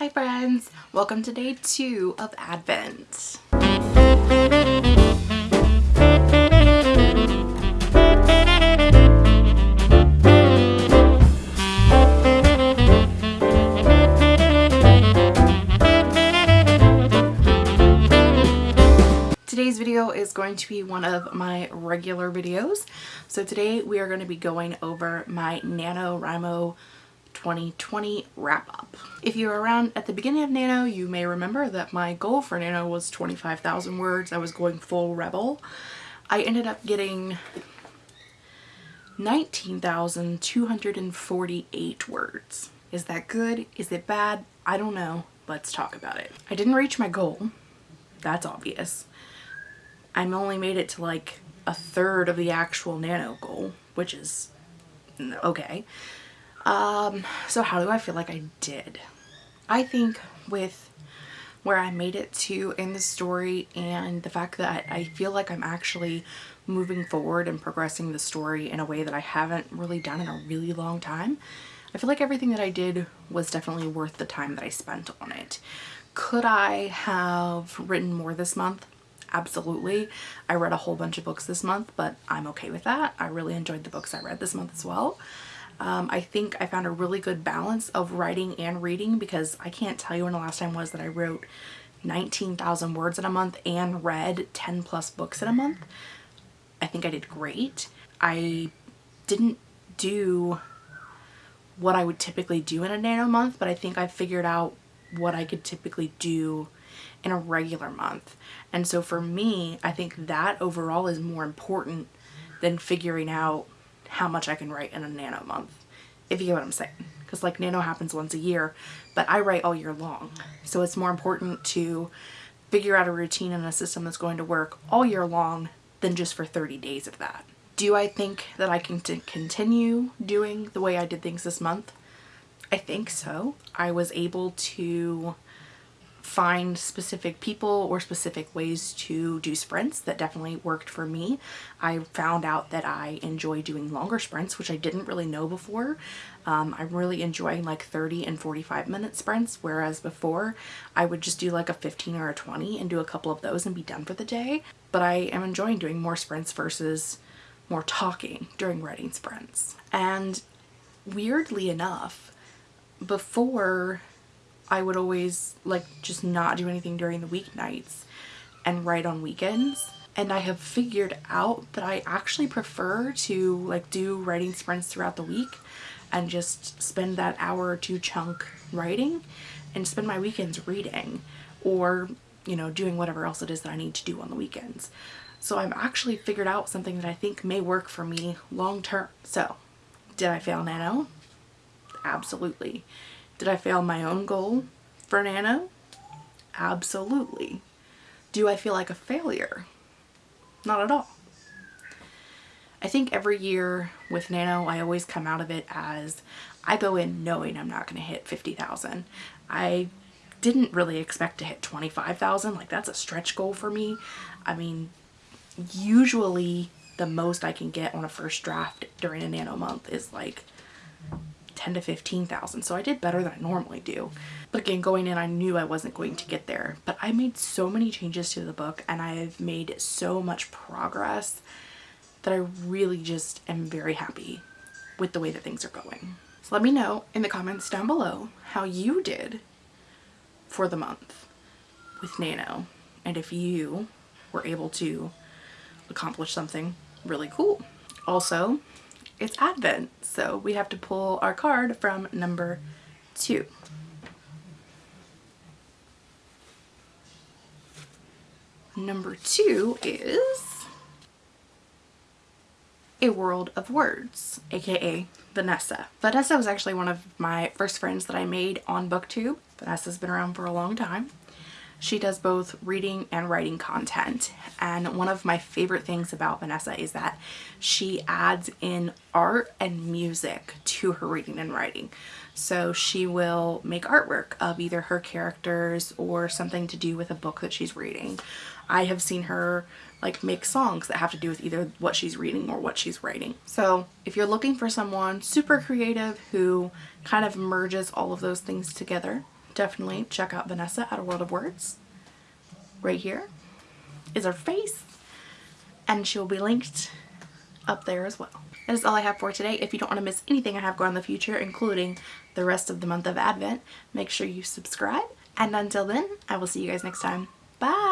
Hi friends! Welcome to day two of Advent. Today's video is going to be one of my regular videos. So today we are going to be going over my NaNoWriMo 2020 wrap up. If you were around at the beginning of Nano, you may remember that my goal for Nano was 25,000 words. I was going full rebel. I ended up getting 19,248 words. Is that good? Is it bad? I don't know. Let's talk about it. I didn't reach my goal. That's obvious. I'm only made it to like a third of the actual nano goal, which is okay. Um, so how do I feel like I did? I think with where I made it to in the story and the fact that I feel like I'm actually moving forward and progressing the story in a way that I haven't really done in a really long time. I feel like everything that I did was definitely worth the time that I spent on it. Could I have written more this month? Absolutely. I read a whole bunch of books this month, but I'm okay with that. I really enjoyed the books I read this month as well. Um, I think I found a really good balance of writing and reading because I can't tell you when the last time was that I wrote 19,000 words in a month and read 10 plus books in a month. I think I did great. I didn't do what I would typically do in a nano month, but I think I figured out what I could typically do in a regular month. And so for me, I think that overall is more important than figuring out how much I can write in a nano month, if you get what I'm saying. Because like nano happens once a year, but I write all year long. So it's more important to figure out a routine and a system that's going to work all year long than just for 30 days of that. Do I think that I can continue doing the way I did things this month? I think so. I was able to find specific people or specific ways to do sprints that definitely worked for me. I found out that I enjoy doing longer sprints, which I didn't really know before. Um, I'm really enjoying like 30 and 45 minute sprints, whereas before I would just do like a 15 or a 20 and do a couple of those and be done for the day. But I am enjoying doing more sprints versus more talking during writing sprints. And weirdly enough, before I would always like just not do anything during the weeknights and write on weekends. And I have figured out that I actually prefer to like do writing sprints throughout the week and just spend that hour or two chunk writing and spend my weekends reading or, you know, doing whatever else it is that I need to do on the weekends. So I've actually figured out something that I think may work for me long term. So did I fail Nano? Absolutely. Did I fail my own goal for Nano? Absolutely. Do I feel like a failure? Not at all. I think every year with Nano, I always come out of it as I go in knowing I'm not going to hit 50,000. I didn't really expect to hit 25,000. Like that's a stretch goal for me. I mean, usually the most I can get on a first draft during a Nano month is like 10 to 15,000. So I did better than I normally do. But again, going in, I knew I wasn't going to get there. But I made so many changes to the book and I've made so much progress that I really just am very happy with the way that things are going. So let me know in the comments down below how you did for the month with Nano and if you were able to accomplish something really cool. Also, it's Advent, so we have to pull our card from number two. Number two is A World of Words, aka Vanessa. Vanessa was actually one of my first friends that I made on BookTube. Vanessa's been around for a long time. She does both reading and writing content and one of my favorite things about Vanessa is that she adds in art and music to her reading and writing. So she will make artwork of either her characters or something to do with a book that she's reading. I have seen her like make songs that have to do with either what she's reading or what she's writing. So if you're looking for someone super creative who kind of merges all of those things together, definitely check out Vanessa at A World of Words. Right here is her face and she will be linked up there as well. That is all I have for today. If you don't want to miss anything I have going in the future, including the rest of the month of Advent, make sure you subscribe. And until then, I will see you guys next time. Bye!